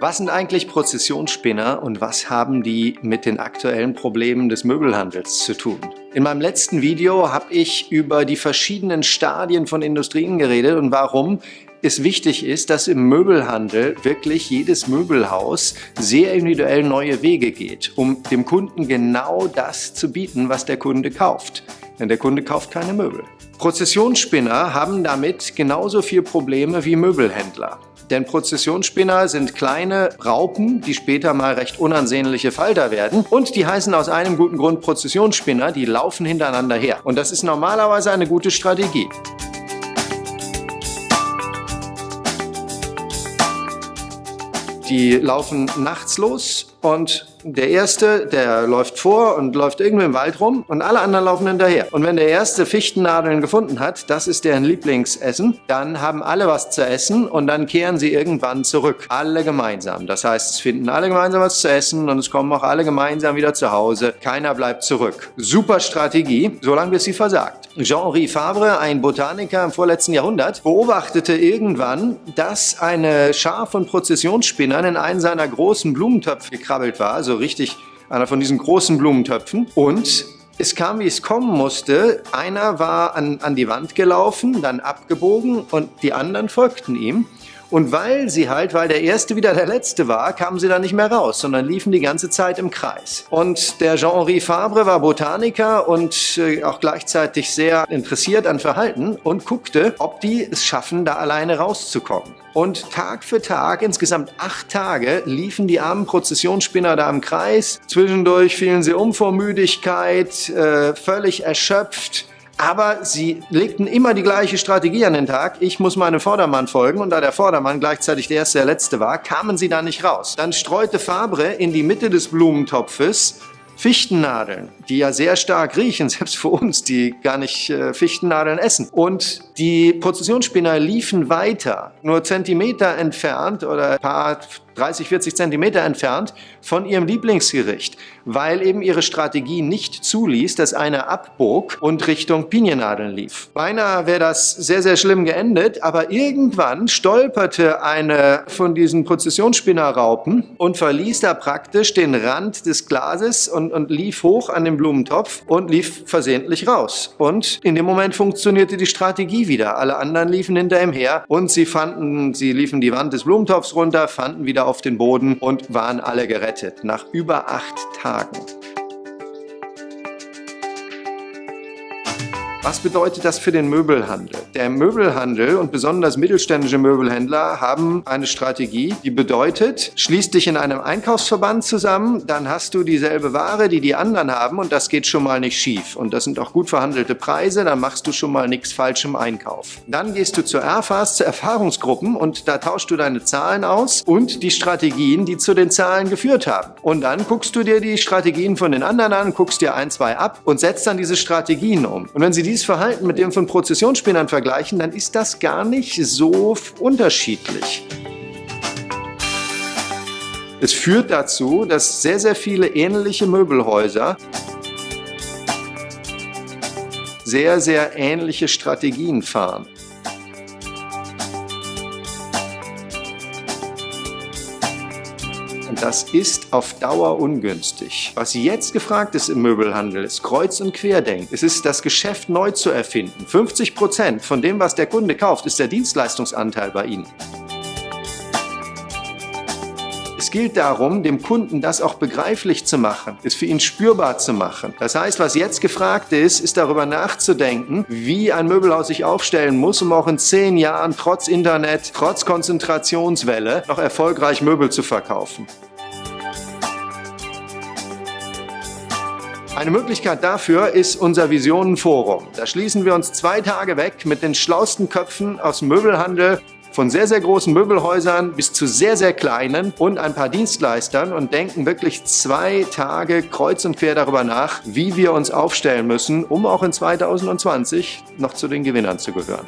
Was sind eigentlich Prozessionsspinner und was haben die mit den aktuellen Problemen des Möbelhandels zu tun? In meinem letzten Video habe ich über die verschiedenen Stadien von Industrien geredet und warum es wichtig ist, dass im Möbelhandel wirklich jedes Möbelhaus sehr individuell neue Wege geht, um dem Kunden genau das zu bieten, was der Kunde kauft. Denn der Kunde kauft keine Möbel. Prozessionsspinner haben damit genauso viele Probleme wie Möbelhändler. Denn Prozessionsspinner sind kleine Raupen, die später mal recht unansehnliche Falter werden. Und die heißen aus einem guten Grund Prozessionsspinner, die laufen hintereinander her. Und das ist normalerweise eine gute Strategie. Die laufen nachts los und der Erste, der läuft vor und läuft irgendwo im Wald rum und alle anderen laufen hinterher. Und wenn der Erste Fichtennadeln gefunden hat, das ist deren Lieblingsessen, dann haben alle was zu essen und dann kehren sie irgendwann zurück. Alle gemeinsam. Das heißt, es finden alle gemeinsam was zu essen und es kommen auch alle gemeinsam wieder zu Hause. Keiner bleibt zurück. Super Strategie, solange bis sie versagt. Jean-Henri Fabre, ein Botaniker im vorletzten Jahrhundert, beobachtete irgendwann, dass eine Schar von Prozessionsspinnern in einen seiner großen Blumentöpfe gekrabbelt war, also richtig einer von diesen großen Blumentöpfen. Und es kam, wie es kommen musste. Einer war an, an die Wand gelaufen, dann abgebogen und die anderen folgten ihm. Und weil sie halt, weil der Erste wieder der Letzte war, kamen sie da nicht mehr raus, sondern liefen die ganze Zeit im Kreis. Und der Jean-Henri Fabre war Botaniker und äh, auch gleichzeitig sehr interessiert an Verhalten und guckte, ob die es schaffen, da alleine rauszukommen. Und Tag für Tag, insgesamt acht Tage, liefen die armen Prozessionsspinner da im Kreis. Zwischendurch fielen sie um vor Müdigkeit, äh, völlig erschöpft. Aber sie legten immer die gleiche Strategie an den Tag. Ich muss meinem Vordermann folgen und da der Vordermann gleichzeitig der erste, der letzte war, kamen sie da nicht raus. Dann streute Fabre in die Mitte des Blumentopfes Fichtennadeln, die ja sehr stark riechen, selbst für uns, die gar nicht äh, Fichtennadeln essen. Und die Prozessionsspinner liefen weiter, nur Zentimeter entfernt oder ein paar 30, 40 Zentimeter entfernt von ihrem Lieblingsgericht, weil eben ihre Strategie nicht zuließ, dass einer abbog und Richtung Piniennadeln lief. Beinahe wäre das sehr, sehr schlimm geendet, aber irgendwann stolperte eine von diesen Prozessionsspinnerraupen und verließ da praktisch den Rand des Glases und, und lief hoch an den Blumentopf und lief versehentlich raus. Und in dem Moment funktionierte die Strategie wieder. Alle anderen liefen hinter ihm her und sie fanden, sie liefen die Wand des Blumentopfs runter, fanden wieder auf den Boden und waren alle gerettet. Nach über acht Tagen. Was bedeutet das für den Möbelhandel? Der Möbelhandel und besonders mittelständische Möbelhändler haben eine Strategie, die bedeutet, schließ dich in einem Einkaufsverband zusammen, dann hast du dieselbe Ware, die die anderen haben und das geht schon mal nicht schief. Und das sind auch gut verhandelte Preise, dann machst du schon mal nichts falsch im Einkauf. Dann gehst du zur Erfas, zu Erfahrungsgruppen und da tauschst du deine Zahlen aus und die Strategien, die zu den Zahlen geführt haben. Und dann guckst du dir die Strategien von den anderen an, guckst dir ein, zwei ab und setzt dann diese Strategien um. Und wenn sie dieses Verhalten mit dem von Prozessionsspinnern vergleichen, dann ist das gar nicht so unterschiedlich. Es führt dazu, dass sehr, sehr viele ähnliche Möbelhäuser sehr, sehr ähnliche Strategien fahren. Und das ist auf Dauer ungünstig. Was jetzt gefragt ist im Möbelhandel, ist Kreuz- und Querdenken. Es ist das Geschäft neu zu erfinden. 50 Prozent von dem, was der Kunde kauft, ist der Dienstleistungsanteil bei Ihnen. Es gilt darum, dem Kunden das auch begreiflich zu machen, es für ihn spürbar zu machen. Das heißt, was jetzt gefragt ist, ist darüber nachzudenken, wie ein Möbelhaus sich aufstellen muss, um auch in zehn Jahren trotz Internet, trotz Konzentrationswelle noch erfolgreich Möbel zu verkaufen. Eine Möglichkeit dafür ist unser Visionenforum. Da schließen wir uns zwei Tage weg mit den schlausten Köpfen aus dem Möbelhandel, von sehr, sehr großen Möbelhäusern bis zu sehr, sehr kleinen und ein paar Dienstleistern und denken wirklich zwei Tage kreuz und quer darüber nach, wie wir uns aufstellen müssen, um auch in 2020 noch zu den Gewinnern zu gehören.